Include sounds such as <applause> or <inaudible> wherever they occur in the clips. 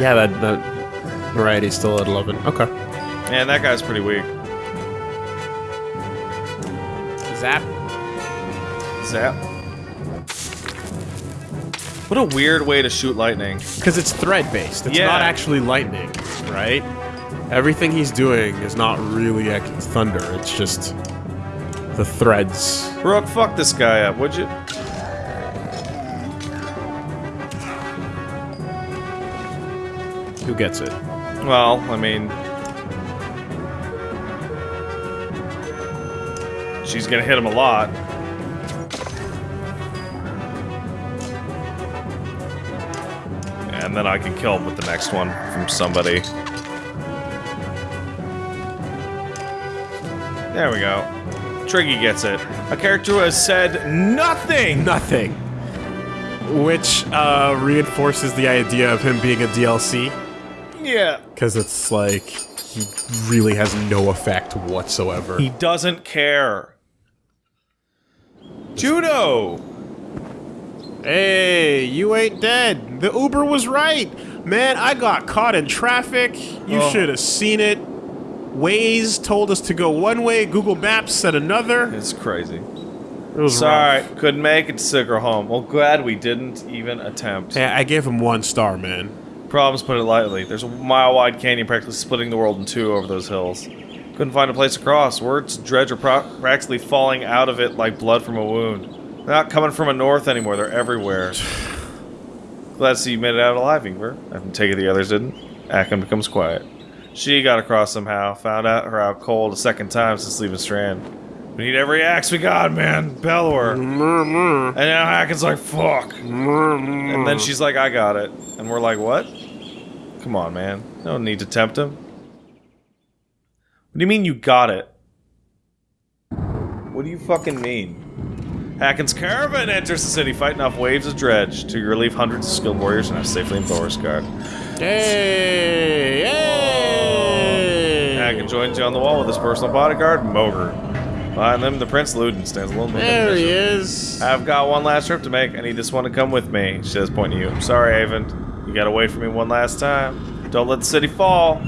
Yeah, that, that variety's still at 11. Okay. Man, that guy's pretty weak. Zap. Zap. What a weird way to shoot lightning. Because it's thread-based. It's Yeah. not actually lightning, right? Everything he's doing is not really ac- thunder. It's just the threads. Rook, fuck this guy up, would you? Gets it? Well, I mean... She's gonna hit him a lot. And then I can kill him with the next one from somebody. There we go. Tryggvi gets it. A character who has said nothing! Nothing. Which uh, reinforces the idea of him being a DLC. Yeah. Because it's like, he really has no effect whatsoever. He doesn't care. Judo! Hey, you ain't dead. The Uber was right. Man, I got caught in traffic. You Oh. should have seen it. Waze told us to go one way, Google Maps said another. It's crazy. It was Sorry, rough. couldn't make it to Sicker home. Well, glad we didn't even attempt. Hey, I gave him one star, man. Problems, put it lightly. There's a mile-wide canyon practically splitting the world in two over those hills. Couldn't find a place to cross. Words dredge are practically falling out of it like blood from a wound. They're not coming from a north anymore. They're everywhere. <sighs> Glad to see you made it out alive, Ingvar. I can take it the others didn't. Akim becomes quiet. She got across somehow. Found out her out cold a second time since leaving Strand. We need every axe we got, man. Bellower. Mm-hmm. And now Hakon's like, fuck. Mm-hmm. And then she's like, I got it. And we're like, what? Come on, man. No need to tempt him. What do you mean you got it? What do you fucking mean? Hakon's caravan enters the city, fighting off waves of dredge. To your relief, hundreds of skilled warriors are now safely in Thorskard. Hey, hey! Hakon joins you on the wall with his personal bodyguard, Mogr. Behind them, the Prince Ludin stands alone. There he is. I've got one last trip to make. I need this one to come with me. She says, pointing to you. Sorry, Avon. You gotta wait for me one last time. Don't let the city fall.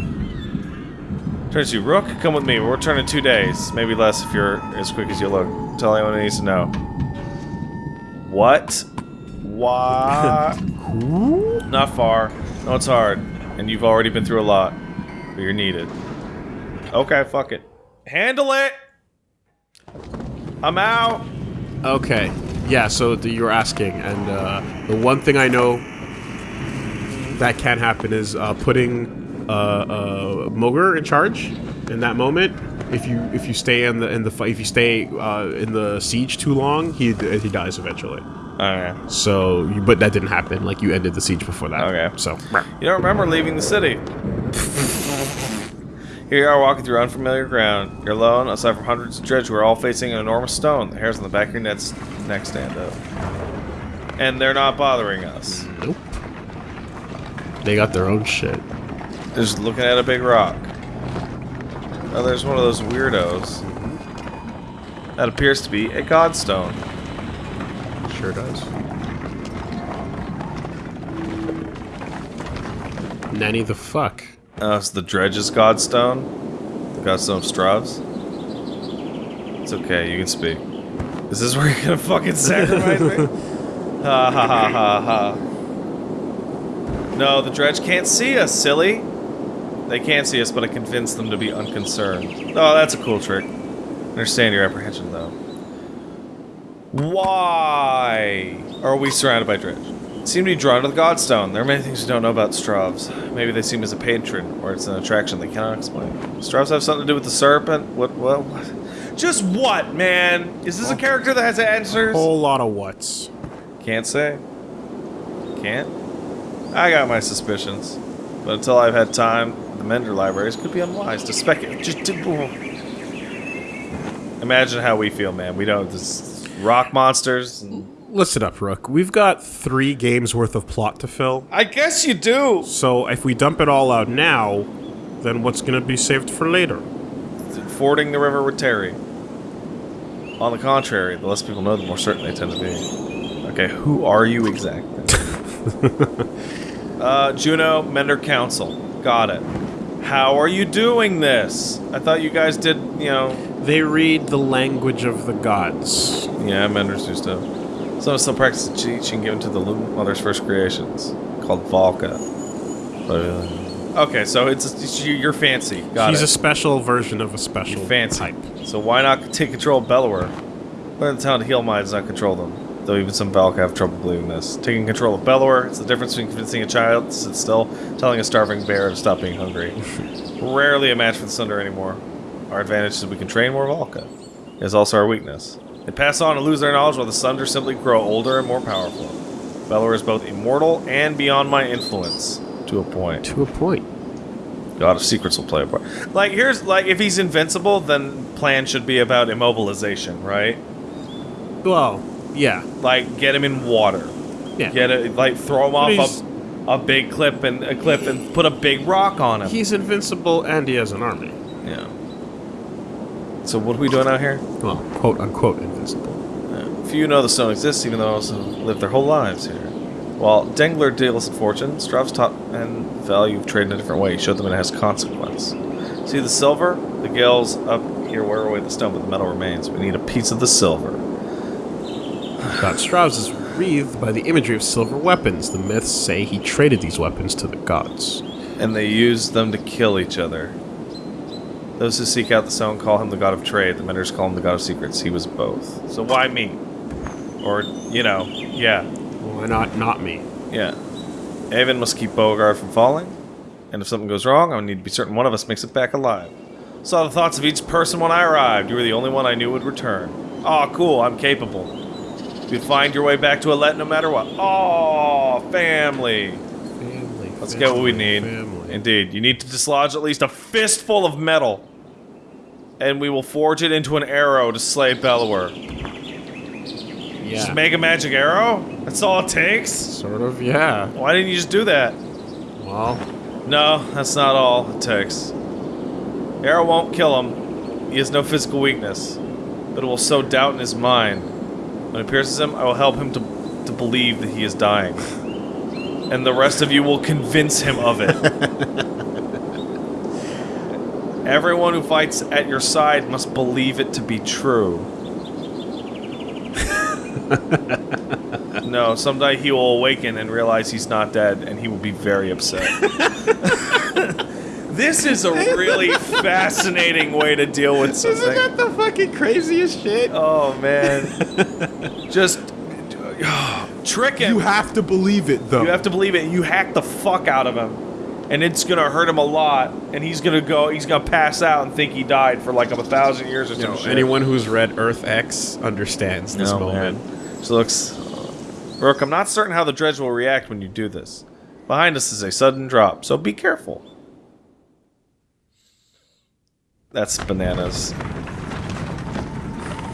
Turns to you, Rook, come with me. We'll return in two days. Maybe less if you're as quick as you look. Tell anyone who needs to know. What? Why? <laughs> Not far. No, it's hard. And you've already been through a lot. But you're needed. Okay, fuck it. Handle it! I'm out! Okay. Yeah, so the, you're asking, and uh, the one thing I know that can happen is uh, putting uh, uh, Mogr in charge in that moment. If you if you stay in the in the if you stay uh, in the siege too long, he he dies eventually. Okay. So, you, but that didn't happen. Like you ended the siege before that. Okay. So, You don't remember leaving the city. <laughs> Here you are walking through unfamiliar ground. You're alone, aside from hundreds of dredge who are all facing an enormous stone. The hairs on the back of your neck stand up. And they're not bothering us. nope. They got their own shit. They're just looking at a big rock. Oh, there's one of those weirdos. That appears to be a godstone. Sure does. Nanny the fuck. Oh, it's the Dredge's Godstone? The Godstone of Stravhs? It's okay, you can speak. Is this where you're gonna fucking sacrifice me? <laughs> ha ha ha ha ha. No, the Dredge can't see us, silly! They can't see us, but I convinced them to be unconcerned. Oh, that's a cool trick. Understand your apprehension, though. Why are we surrounded by Dredge? Seem to be drawn to the Godstone. There are many things we don't know about Stravhs. Maybe they seem as a patron, or it's an attraction they cannot explain. Stravhs have something to do with the serpent? What, what, what? Just what, man? Is this a character that has answers? A Whole lot of what's. Can't say. Can't? I got my suspicions. But until I've had time, the Mender libraries could be unwise to speculate. Just. Imagine how we feel, man. We don't... This rock monsters... And... Listen up, Rook. We've got three games worth of plot to fill. I guess you do! So if we dump it all out now, then what's gonna be saved for later? Fording the river with Terry. On the contrary, the less people know, the more certain they tend to be. Okay, who are you exactly? <laughs> uh, Juno, Mender Council. Got it. How are you doing this? I thought you guys did, you know... They read the language of the gods. Yeah, Menders do stuff. Some still practice teaching given to the Loom Mother's first creations, called Valka. uh, Okay, so it's, it's you- you're fancy. Got He's it. a special version of a special fancy. type. So why not take control of Bellower? Learn the town to heal minds, not control them. Though even some Valk have trouble believing this. Taking control of Bellower, it's the difference between convincing a child to sit still, telling a starving bear to stop being hungry. <laughs> Rarely a match for the Sunder anymore. Our advantage is we can train more Valka. It is also our weakness. They pass on and lose their knowledge while the Sunder simply grow older and more powerful. Bellower is both immortal and beyond my influence. To a point. To a point. God of Secrets will play a part. Like here's like if he's invincible, then plan should be about immobilization, right? Well, yeah. Like get him in water, Yeah. get it like throw him But off a, a big cliff and a cliff and put a big rock on him. He's invincible and he has an army. yeah. So what are we doing out here? Well, quote unquote invincible. Yeah. Few know the stone exists, even though most have lived their whole lives here. While Denglr deals in fortune, Strav's taught and value of trade in a different way. He showed them it has consequence. See the silver? The gales up here wear away the stone, but the metal remains. We need a piece of the silver. God Strauss is wreathed by the imagery of silver weapons. The myths say he traded these weapons to the gods. And they used them to kill each other. Those who seek out the stone call him the god of trade. The menders call him the god of secrets. He was both. So why me? Or, you know, yeah. Why not not me? Yeah. Avon must keep Boersgard from falling, and if something goes wrong, I need to be certain one of us makes it back alive. Saw the thoughts of each person when I arrived. You were the only one I knew would return. Aw, cool, I'm capable. You'd find your way back to Alette no matter what. Oh, family. Family. Let's get what we need. Family. Indeed, you need to dislodge at least a fistful of metal. And we will forge it into an arrow to slay Bellower. yeah. Just make a magic arrow? That's all it takes? Sort of, yeah. Why didn't you just do that? Well, No, that's not all it takes. Arrow won't kill him. He has no physical weakness, but it will sow doubt in his mind. When it pierces him, I will help him to, to believe that he is dying. And the rest of you will convince him of it. <laughs> Everyone who fights at your side must believe it to be true. no, someday he will awaken and realize he's not dead, and he will be very upset. <laughs> this is a really fascinating way to deal with something. isn't that the fucking craziest shit? Oh man, <laughs> <laughs> just trick him. You have to believe it, though. You have to believe it. You hack the fuck out of him, and it's gonna hurt him a lot. And he's gonna go. He's gonna pass out and think he died for like a thousand years or You know, something. anyone who's read Earth X understands this No, moment. man. So looks. Rook, I'm not certain how the dredge will react when you do this. Behind us is a sudden drop, so be careful. That's bananas.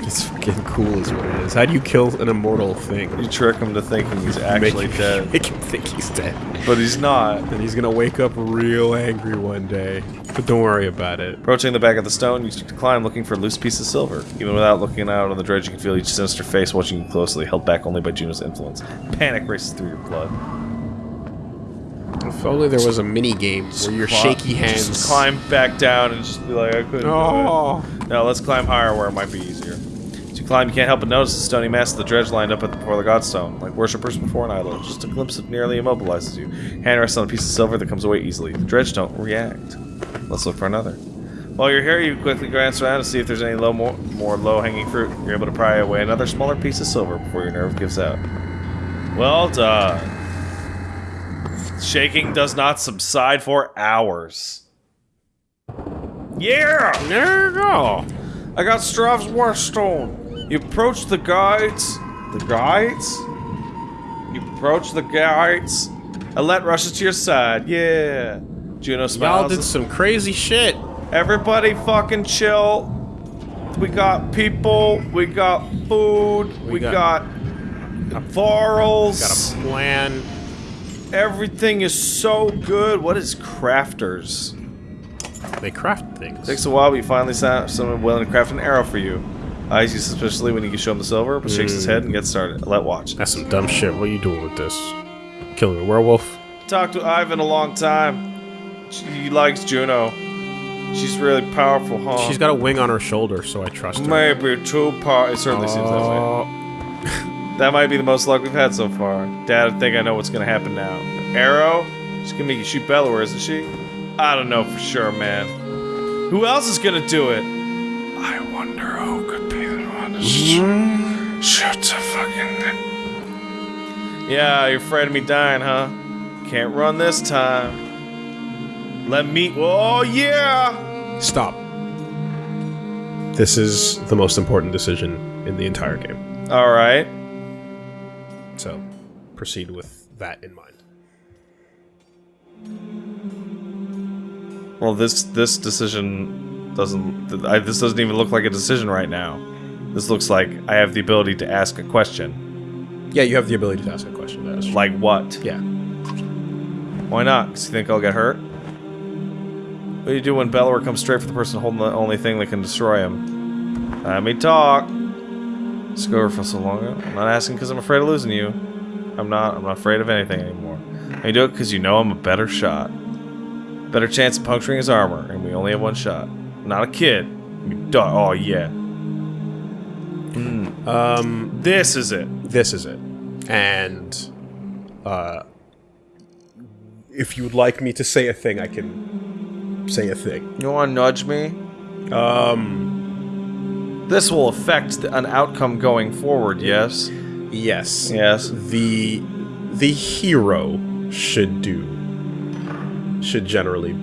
It's fucking cool, is what it is. How do you kill an immortal thing? You trick him to thinking he's actually make, dead, Make him think he's dead. but he's not. And he's gonna wake up real angry one day. But don't worry about it. Approaching the back of the stone, you climb looking for a loose piece of silver. Even without looking out on the dredge, you can feel each sinister face watching you closely, held back only by Juno's influence. Panic races through your blood. If only there was a mini game where your shaky hands. Just climb back down and just be like, I couldn't. Oh, No, let's climb higher where it might be easier. You climb, you can't help but notice the stony mass of the dredge lined up at the, before the godstone, like worshippers before an idol. Just a glimpse of nearly immobilizes you. Hand rests on a piece of silver that comes away easily. The dredge don't react. Let's look for another. While you're here, you quickly glance around to see if there's any low, more, more low-hanging fruit. You're able to pry away another smaller piece of silver before your nerve gives out. Well done. Shaking does not subside for hours. Yeah! there you go. I got Strav's Warstone. You approach the guides. The guides? You approach the guides. Alette rushes to your side. Yeah. Juno smiles. Y'all did some crazy shit. Everybody fucking chill. We got people. We got food. We, We got, got- varls. Got a plan. Everything is so good. What is crafters? They craft things. Takes a while, but you finally find someone willing to craft an arrow for you. Eyes you suspiciously when you show him the silver, but shakes his head and mm. gets started. Let watch. That's some dumb shit. What are you doing with this? Killing a werewolf. Talked to Ivan a long time. She likes Juno. She's really powerful, huh? She's got a wing on her shoulder, so I trust her. maybe too power. It certainly seems that way. Oh, <laughs> That might be the most luck we've had so far. Dad, I think I know what's gonna happen now. Arrow? She's gonna make you shoot Bellower, isn't she? I don't know for sure, man. Who else is gonna do it? I wonder who could be the one to sh- hmm? shoot a fucking. Yeah, you're afraid of me dying, huh? Can't run this time. Let me. Oh yeah! Stop. This is the most important decision in the entire game. All right. So, proceed with that in mind. Well, this this decision doesn't. I, this doesn't even look like a decision right now. This looks like I have the ability to ask a question. Yeah, you have the ability to ask a question. That is Like what? yeah. Why not? 'Cause you think I'll get hurt? What do you do when Bellower comes straight for the person holding the only thing that can destroy him? Let me talk. Scover for so long. I'm not asking because I'm afraid of losing you. I'm not. I'm not afraid of anything anymore. I do it because you know I'm a better shot. Better chance of puncturing his armor, and we only have one shot. I'm not a kid. You oh yeah. Um, This is it. this is it. And uh if you would like me to say a thing, I can say a thing. You want to nudge me? Um This will affect the, an outcome going forward. Yes. yes. Yes. The the hero should do should generally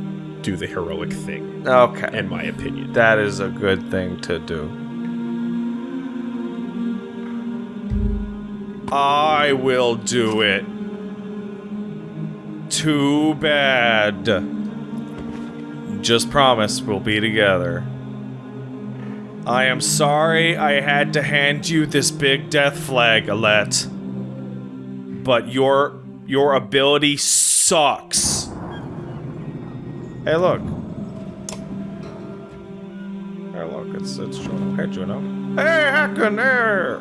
do the heroic thing, Okay. in my opinion. That is a good thing to do. I will do it. Too bad. Just promise we'll be together. I am sorry I had to hand you this big death flag, Alette. But your your ability sucks. Hey, look. Hey, look, it's it's Juno. Hey, Juno. Hey, heckin' there.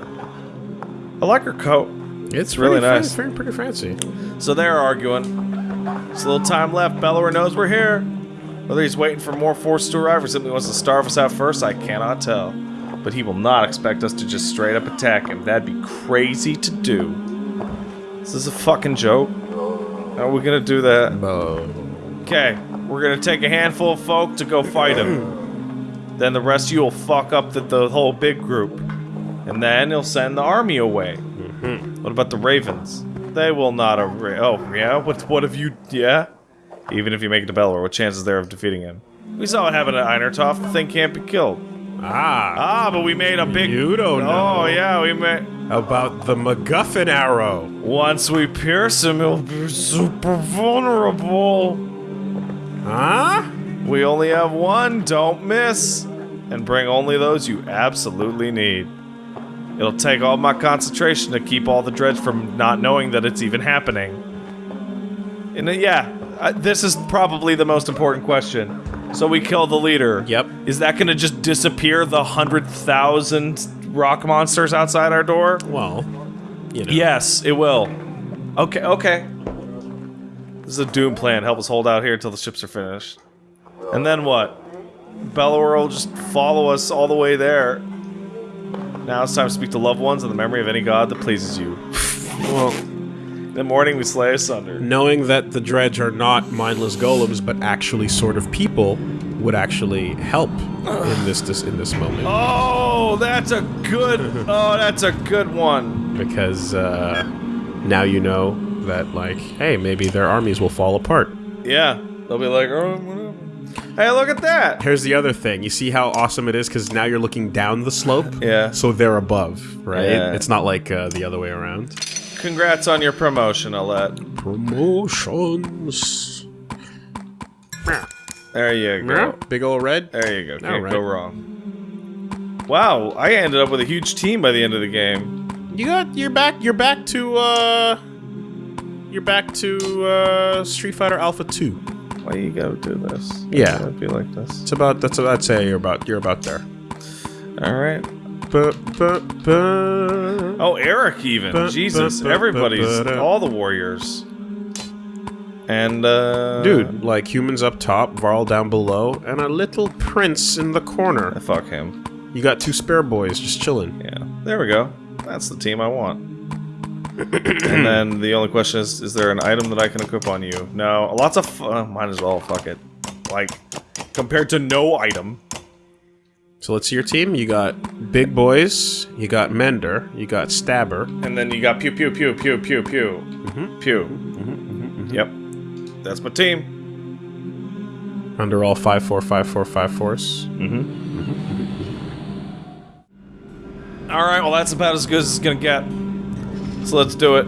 I like her coat. It's really nice. Pretty, pretty fancy. So they're arguing. There's a little time left. Bellower knows we're here. Whether he's waiting for more forces to arrive or simply wants to starve us out first, I cannot tell. But he will not expect us to just straight up attack him. That'd be crazy to do. This is a fucking joke? How are we gonna do that? Okay, we're gonna take a handful of folk to go fight him. then the rest of you will fuck up the, the whole big group. And then he'll send the army away. What about the ravens? They will not array. Oh, yeah? What, what have you. Yeah? Even if you make it to Bellower, what chances there of defeating him? We saw what happened at Einartoft. The thing can't be killed. Ah, Ah, but we made a big. You don't know. Oh, yeah, we made. about the MacGuffin arrow. Once we pierce him, he'll be super vulnerable. Huh? We only have one, don't miss. And bring only those you absolutely need. It'll take all my concentration to keep all the dreads from not knowing that it's even happening. And uh, yeah, uh, this is probably the most important question. So we kill the leader. Yep. Is that gonna just disappear the hundred thousand rock monsters outside our door? Well, you know. Yes, it will. Okay, okay. This is a doom plan. Help us hold out here until the ships are finished. And then what? Bellower will just follow us all the way there. Now it's time to speak to loved ones in the memory of any god that pleases you. <laughs> Well, In the morning we slay asunder. knowing that the dredge are not mindless golems, but actually sort of people, would actually help in this, this in this moment Oh, that's a good. <laughs> Oh, that's a good one. because uh, now you know that like, hey, maybe their armies will fall apart. Yeah, they'll be like, oh, whatever. Hey, look at that. Here's the other thing. You see how awesome it is because now you're looking down the slope. Yeah. So they're above, right? Yeah. It's not like uh, the other way around. Congrats on your promotion, Alette. Promotions. There you go. Big old red. There you go. Can't Alright. go wrong. Wow, I ended up with a huge team by the end of the game. You got you're back you're back to uh you're back to uh Street Fighter Alpha 2. Why you gotta do this? Yeah. Why be like this. It's about that's what I'd say you're about you're about there. All right. Oh, Eric even. Jesus, ba- ba- everybody's all the warriors. And, uh... Dude, like humans up top, Varl down below, and a little prince in the corner. Fuck him. You got two spare boys just chilling. Yeah. There we go. That's the team I want. And then the only question is, is there an item that I can equip on you? No. Lots of... F uh, might as well. Fuck it. Like, compared to no item. So let's see your team. You got big boys, you got Mender, you got Stabber. And then you got pew pew pew pew pew pew. Mm-hmm. Pew. Mm-hmm, mm-hmm, yep. That's my team. Under all five four five four five fours. Alright, well that's about as good as it's gonna get. So let's do it.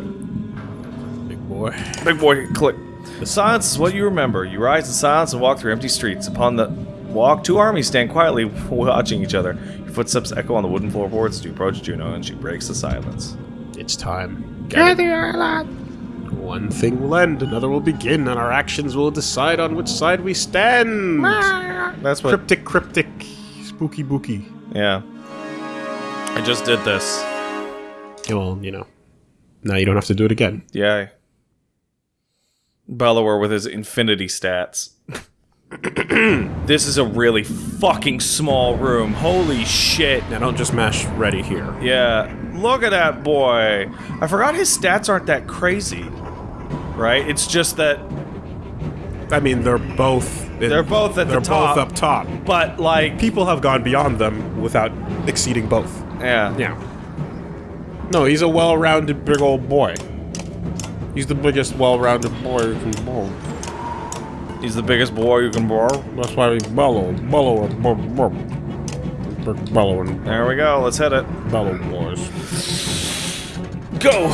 Big boy. Big boy, click. The silence is what you remember. You rise in silence and walk through empty streets. Upon the walk, two armies stand quietly <laughs> watching each other. Your footsteps echo on the wooden floorboards as you approach Juno, and she breaks the silence. It's time. Gather your lot. One thing will end, another will begin, and our actions will decide on which side we stand. Ah. That's what. Cryptic, cryptic, spooky, booky. Yeah. I just did this. Yeah, well, you know, now you don't have to do it again. Yeah. Bellower with his infinity stats. <clears throat> this is a really fucking small room. Holy shit. Now don't just mash ready here. Yeah. Look at that boy. I forgot his stats aren't that crazy. Right? It's just that I mean, they're both. in- They're both at the they're top. both up top. but like People have gone beyond them without exceeding both. yeah. Yeah. No, he's a well-rounded big old boy. He's the biggest well-rounded boy you can borrow. He's the biggest boy you can borrow. That's why he's bellow, bellow, bellow, bellow, bellowing, There we go. Let's hit it. bellow boys. Go.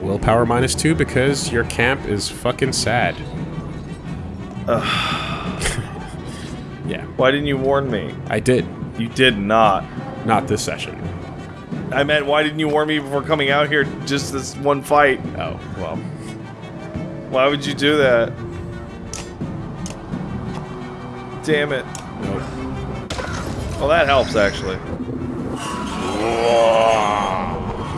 Willpower minus two because your camp is fucking sad. <sighs> <laughs> yeah, Why didn't you warn me? I did. You did not. Not this session. I meant, why didn't you warn me before coming out here? Just this one fight. Oh, well. Why would you do that? Damn it. Nope. Well, that helps actually.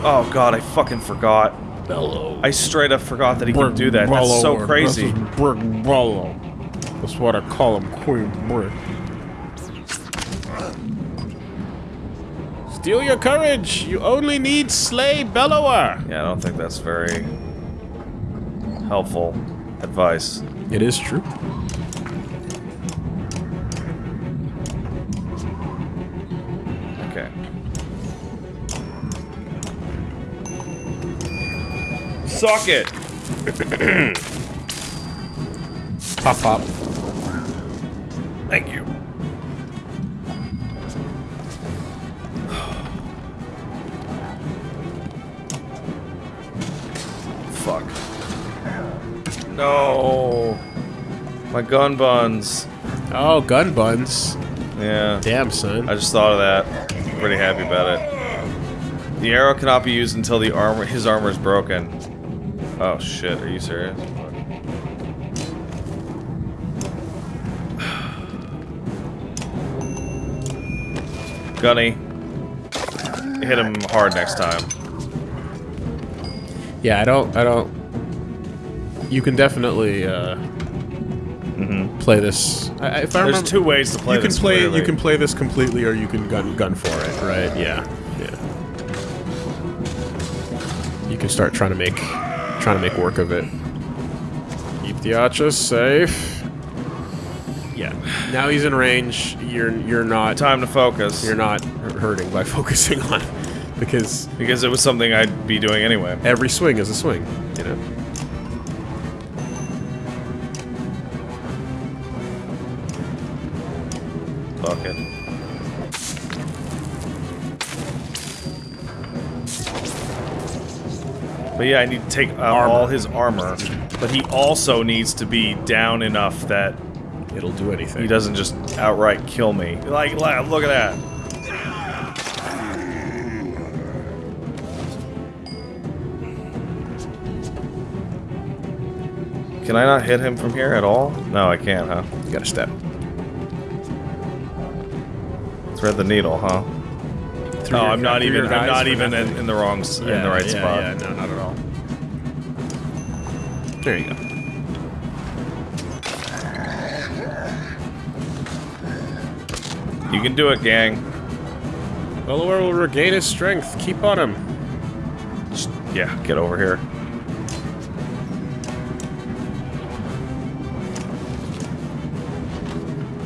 Oh god, I fucking forgot. Bellow. I straight up forgot that he can do that. That's so crazy. This Brick Bellow. That's what I call him, Queen Brick. Steal your courage! You only need Slay Bellower! Yeah, I don't think that's very helpful advice. It is true. Okay. Suck it! Pop pop. Thank you. Fuck. No. My gun buns. Oh, gun buns. Yeah. Damn, son. I just thought of that. I'm pretty happy about it. The arrow cannot be used until the armor his armor is broken. Oh shit, are you serious? <sighs> Gunny. Hit him hard next time. Yeah, I don't. I don't. You can definitely uh, play this. I, I- if I There's remember, two ways to play you can this. play. clearly. You can play this completely, or you can gun gun for it. Right? Yeah. Yeah. You can start trying to make trying to make work of it. Keep the archers safe. Yeah. Now he's in range. You're you're not time to focus. you're not hurting by <laughs> focusing on because because it was something I'd be doing anyway. every swing is a swing. You know. Fuck it. But yeah, I need to take uh, all his armor. But he also needs to be down enough that It'll do anything. he doesn't just outright kill me. Like, like, look at that. Can I not hit him from here at all? No, I can't, huh? You gotta step. Thread the needle, huh? Through No, I'm not even. I'm not even in, in the wrong s in the right yeah, spot. Yeah, no, not at all. There you go. You can do it, gang. Bellower will regain his strength. Keep on him. Just, yeah, get over here.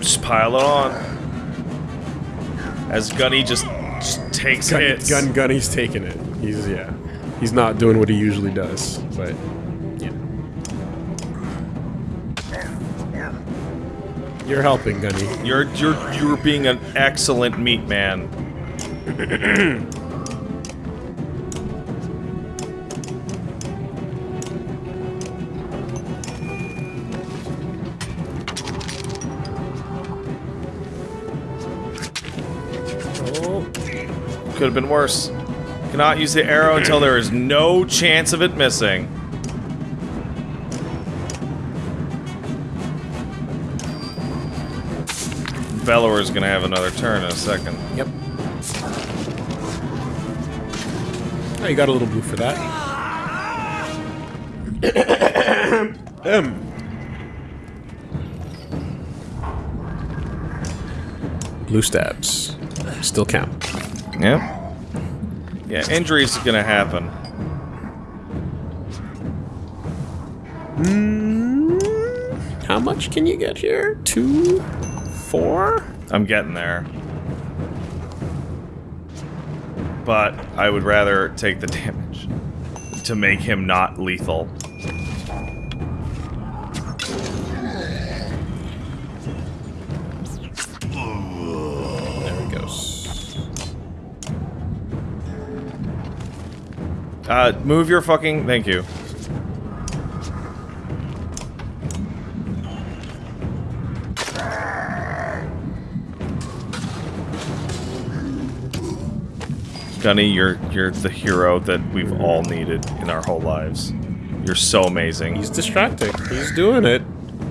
Just pile it on. As Gunny just, just takes Gun, hits. Gun Gunny's taking it. He's yeah. He's not doing what he usually does, but yeah. You're helping, Gunny. You're you're you're being an excellent meat man. <clears throat> Could have been worse. Cannot use the arrow <clears throat> until there is no chance of it missing. Bellower's gonna have another turn in a second. yep. Oh, you got a little blue for that. um. Blue stabs. Still count. Yep. Yeah, injuries are gonna happen. Hmm, how much can you get here? Two? Four? I'm getting there. But I would rather take the <laughs> damage to make him not lethal. Uh, move your fucking. Thank you. Gunny, you're you're the hero that we've all needed in our whole lives. You're so amazing. He's distracting. He's doing it.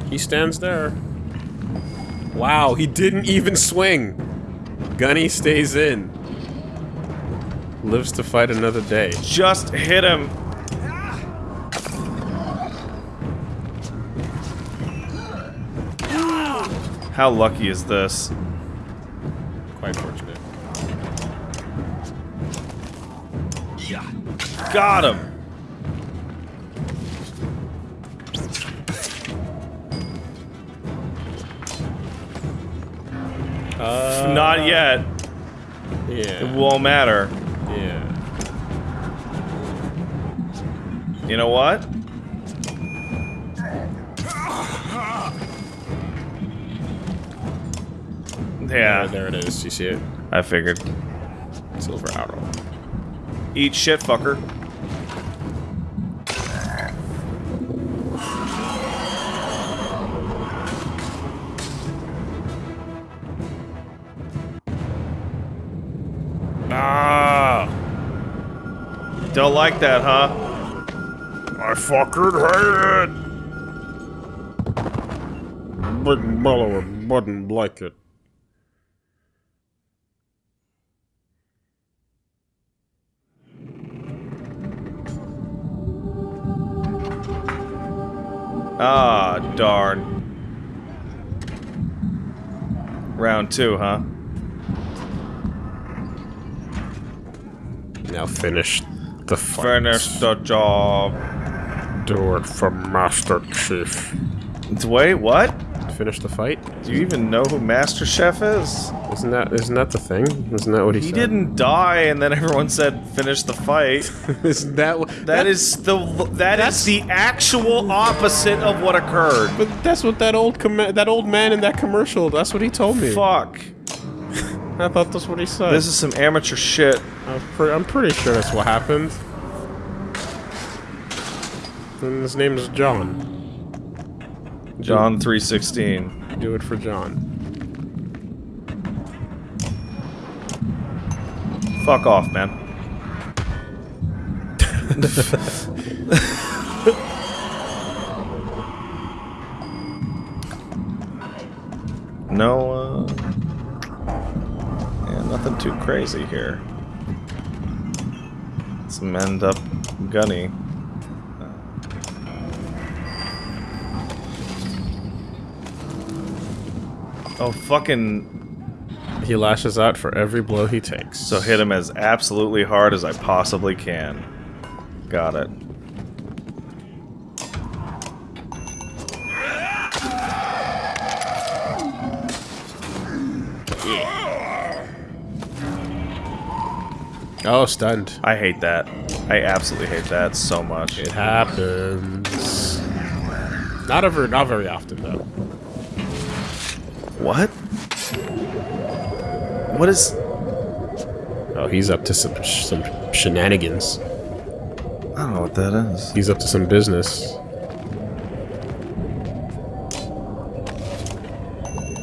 He stands there. Wow, he didn't even swing. Gunny stays in. Lives to fight another day. Just hit him. How lucky is this? Quite fortunate. Yeah. Got him. Uh, Not yet. Yeah. It won't matter. Yeah. You know what? Yeah, Yeah, there it is. You see it? I figured. Silver arrow. Eat shit, fucker. Ah! Don't like that, huh? I fucking hate it! But Bellower wouldn't like it. Ah, darn. Round two, huh? Now finish the fight. Finish the job. Do it for Master Chief. Wait, what? Finish the fight? Do you even know who Master Chef is? Isn't that isn't that the thing? Isn't that what he, He said? didn't die, and then everyone said finish the fight. <laughs> isn't that what That is the that is the actual opposite of what occurred. But that's what that old com- that old man in that commercial. That's what he told me. Fuck. I thought that's what he said. This is some amateur shit. I'm, pre- I'm pretty sure that's what happened. And his name is John. John 316. Do it for John. Fuck off, man. <laughs> no, uh... Nothing too crazy here. Some end mend up Gunny. Oh, fucking... He lashes out for every blow he takes. So hit him as absolutely hard as I possibly can. Got it. Oh, stunned. I hate that. I absolutely hate that so much. It happens. Not ever, not very often though. What? What is... Oh, he's up to some some shenanigans. I don't know what that is. He's up to some business.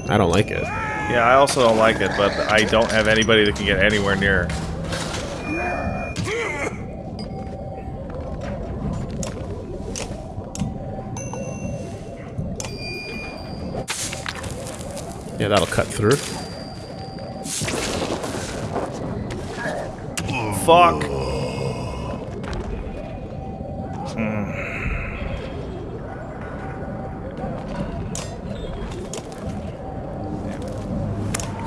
I don't like it. Yeah, I also don't like it, but I don't have anybody that can get anywhere near. Yeah, that'll cut through. Fuck. Hmm.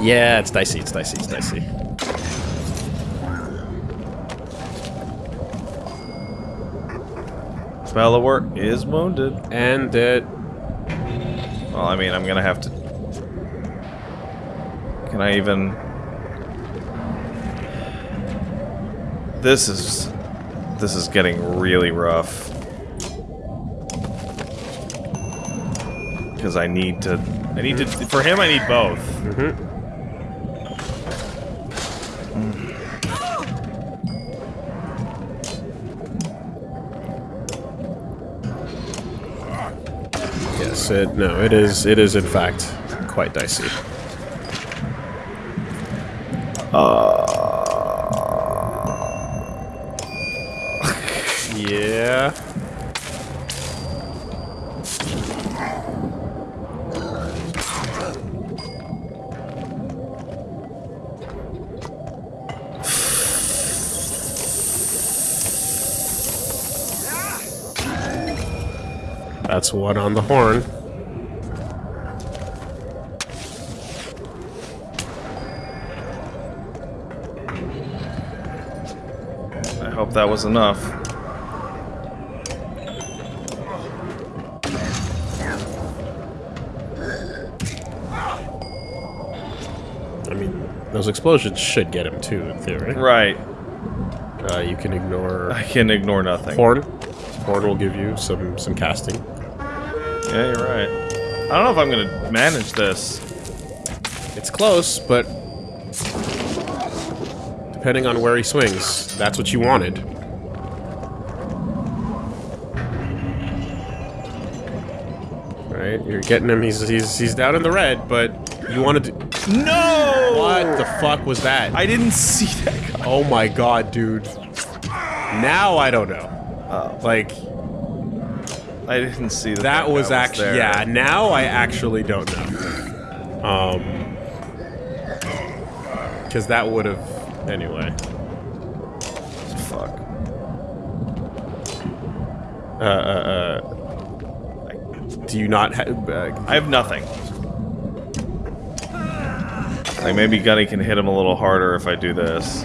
Yeah, it's dicey, it's dicey, it's dicey. Bellower is wounded. And it... Well, I mean, I'm gonna have to... Can I even... This is... This is getting really rough. Because I need to... I need to... For him, I need both. Mm-hmm. Yes, it, no, it is, it is in fact quite dicey. Yeah. That's one on the horn. That was enough. I mean, those explosions should get him too, in theory. Right. Uh, you can ignore I can ignore nothing. horn. Horn will give you some some casting. Yeah, you're right. I don't know if I'm gonna manage this. It's close, but depending on where he swings, that's what you wanted. Right, you're getting him. He's he's he's down in the red, but you wanted to. No! What the fuck was that? I didn't see that coming. oh my god, dude. Now I don't know. Oh, Like I didn't see that. that was guy actually there. yeah. Now I actually don't know. Um, because that would have anyway. Fuck. Uh, uh, uh. Do you not have? Uh, I have nothing. Like maybe Gunny can hit him a little harder if I do this.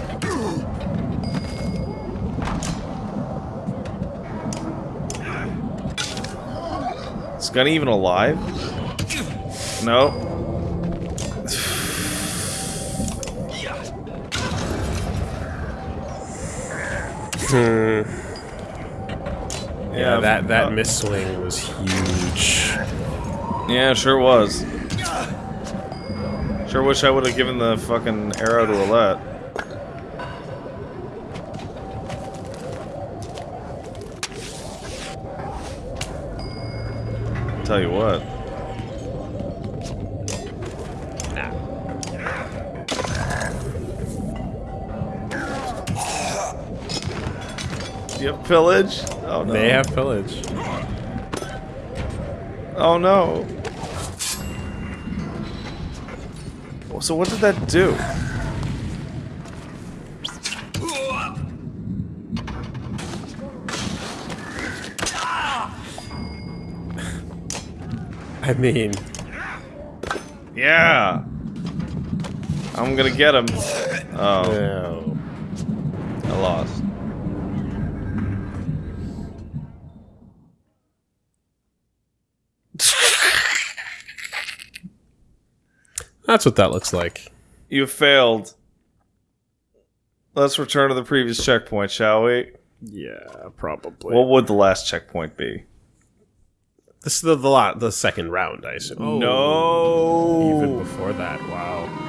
Is Gunny even alive? No. Hmm. Yeah, Yeah, that that uh, miss swing was huge. Yeah, sure was. Sure wish I would have given the fucking arrow to Roulette. Tell you what. Pillage? Oh no. They have pillage. Oh no. So what did that do? <laughs> I mean, Yeah. I'm gonna get him. Oh, No. I lost. That's what that looks like. You failed. Let's return to the previous checkpoint, shall we? Yeah, probably. What would the last checkpoint be? this is the the, lot, the second round, I assume. no. Even before that, wow.